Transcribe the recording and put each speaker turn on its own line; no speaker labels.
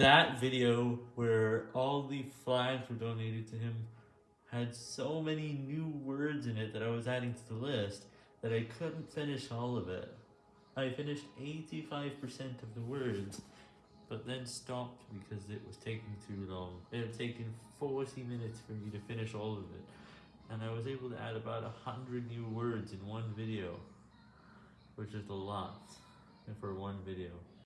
that video where all the flags were donated to him had so many new words in it that I was adding to the list that I couldn't finish all of it. I finished 85% of the words, but then stopped because it was taking too long. It had taken 40 minutes for me to finish all of it, and I was able to add about 100 new words in one video, which is a lot for one video.